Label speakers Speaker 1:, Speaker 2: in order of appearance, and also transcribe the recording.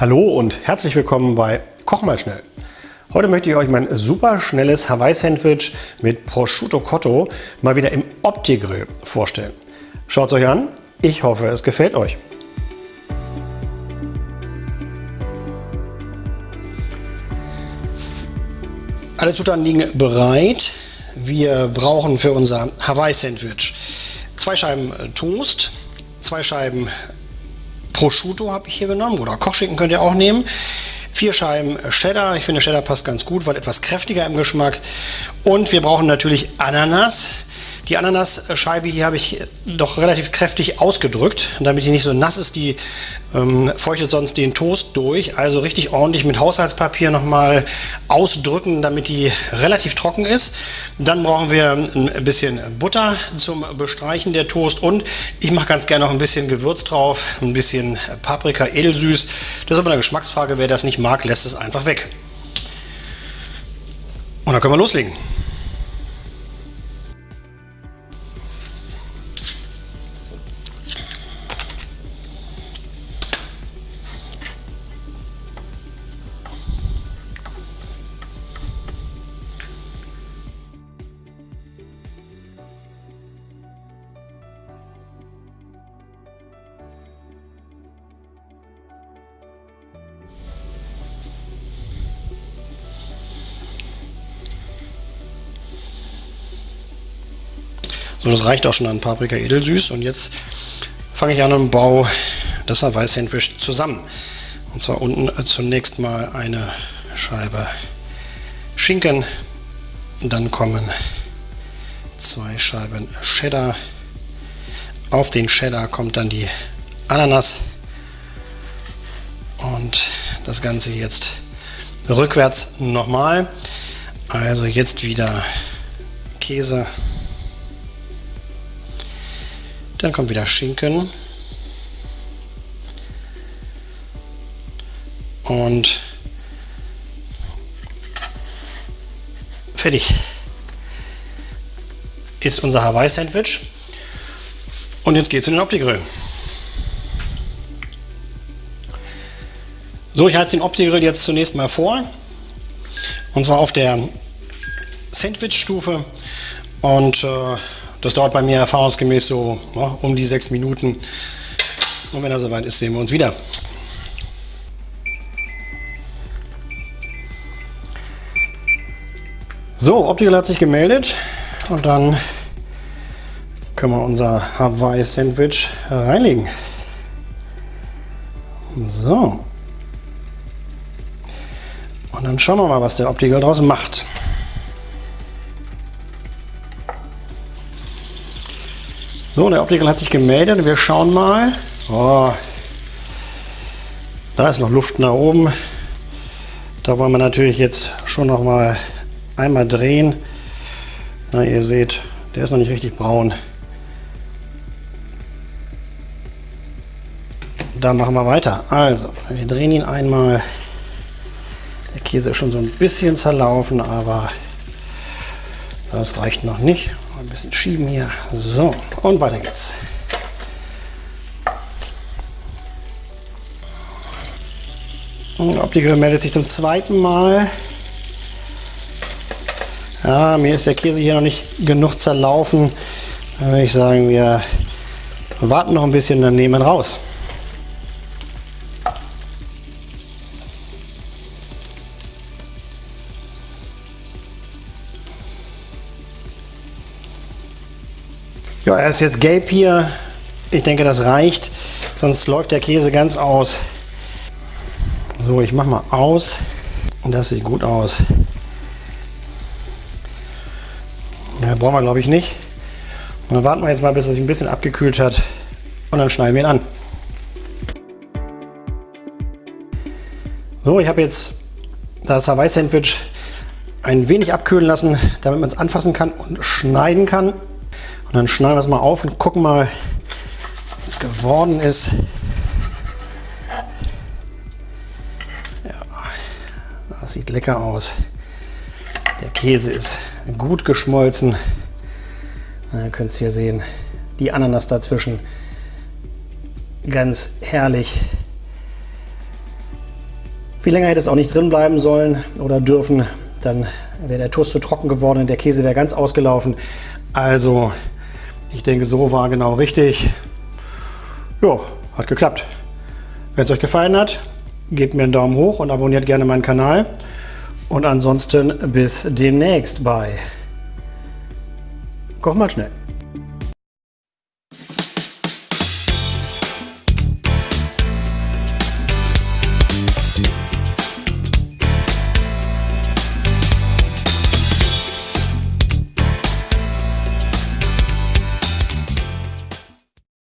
Speaker 1: Hallo und herzlich willkommen bei Koch mal schnell. Heute möchte ich euch mein super schnelles Hawaii-Sandwich mit Prosciutto Cotto mal wieder im Opti-Grill vorstellen. Schaut es euch an, ich hoffe es gefällt euch. Alle Zutaten liegen bereit. Wir brauchen für unser Hawaii-Sandwich zwei Scheiben Toast, zwei Scheiben Prosciutto habe ich hier genommen oder Kochschinken könnt ihr auch nehmen. Vier Scheiben Cheddar. Ich finde Cheddar passt ganz gut, weil etwas kräftiger im Geschmack. Und wir brauchen natürlich Ananas. Die Ananasscheibe hier habe ich doch relativ kräftig ausgedrückt, damit die nicht so nass ist. Die ähm, feuchtet sonst den Toast durch. Also richtig ordentlich mit Haushaltspapier nochmal ausdrücken, damit die relativ trocken ist. Dann brauchen wir ein bisschen Butter zum Bestreichen der Toast und ich mache ganz gerne noch ein bisschen Gewürz drauf, ein bisschen Paprika edelsüß. Das ist aber eine Geschmacksfrage. Wer das nicht mag, lässt es einfach weg. Und dann können wir loslegen. So, das reicht auch schon an Paprika edelsüß. Und jetzt fange ich an und baue das Hawaii-Sandwich zusammen. Und zwar unten zunächst mal eine Scheibe Schinken. Dann kommen zwei Scheiben Cheddar. Auf den Cheddar kommt dann die Ananas. Und das Ganze jetzt rückwärts nochmal. Also jetzt wieder Käse dann kommt wieder Schinken. Und fertig ist unser Hawaii-Sandwich. Und jetzt geht es in den Opti-Grill. So, ich halte den Opti-Grill jetzt zunächst mal vor. Und zwar auf der Sandwich-Stufe. Und äh, das dauert bei mir erfahrungsgemäß so ja, um die sechs Minuten. Und wenn er soweit ist, sehen wir uns wieder. So, Optical hat sich gemeldet und dann können wir unser Hawaii Sandwich reinlegen. So. Und dann schauen wir mal, was der Optical draus macht. So, der Optiker hat sich gemeldet. Wir schauen mal. Oh, da ist noch Luft nach oben. Da wollen wir natürlich jetzt schon noch mal einmal drehen. Na, ihr seht, der ist noch nicht richtig braun. Da machen wir weiter. Also, wir drehen ihn einmal. Der Käse ist schon so ein bisschen zerlaufen, aber das reicht noch nicht. Bisschen schieben hier. So, und weiter geht's. Und Optiker meldet sich zum zweiten Mal. Ja, mir ist der Käse hier noch nicht genug zerlaufen. Dann würde ich sagen, wir warten noch ein bisschen, dann nehmen wir ihn raus. Ja, er ist jetzt gelb hier. Ich denke, das reicht. Sonst läuft der Käse ganz aus. So, ich mache mal aus. Das sieht gut aus. Ja, brauchen wir glaube ich nicht. Und dann warten wir jetzt mal, bis er sich ein bisschen abgekühlt hat. Und dann schneiden wir ihn an. So, ich habe jetzt das Hawaii-Sandwich ein wenig abkühlen lassen, damit man es anfassen kann und schneiden kann. Und dann schneiden wir es mal auf und gucken mal, was es geworden ist. Ja, das sieht lecker aus. Der Käse ist gut geschmolzen. Ihr könnt es hier sehen. Die Ananas dazwischen. Ganz herrlich. Viel länger hätte es auch nicht drin bleiben sollen oder dürfen. Dann wäre der Toast zu trocken geworden und der Käse wäre ganz ausgelaufen. Also, ich denke, so war genau richtig. Ja, hat geklappt. Wenn es euch gefallen hat, gebt mir einen Daumen hoch und abonniert gerne meinen Kanal. Und ansonsten bis demnächst bei Koch mal schnell.